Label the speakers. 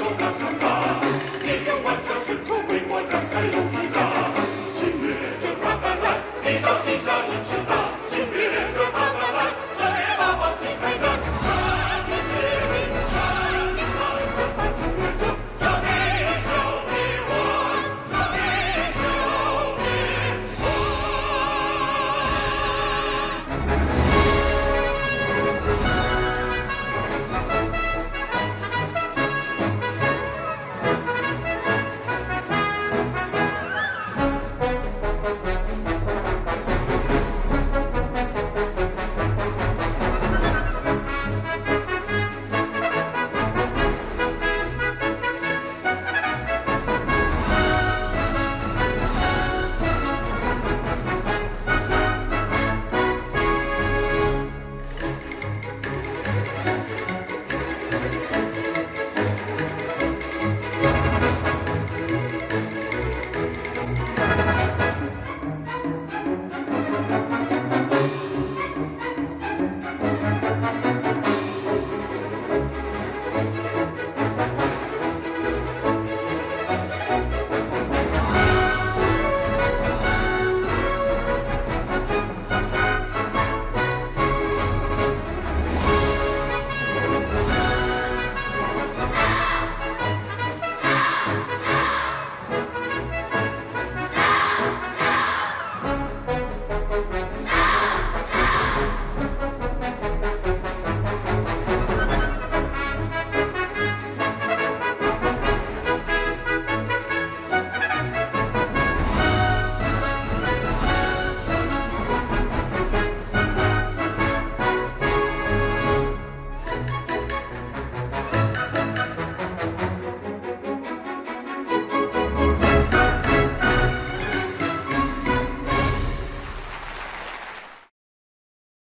Speaker 1: 手拿枪打，你敢弯下身出为国展开勇士打，侵略者打败来，一上地下一起打，侵略者打败来。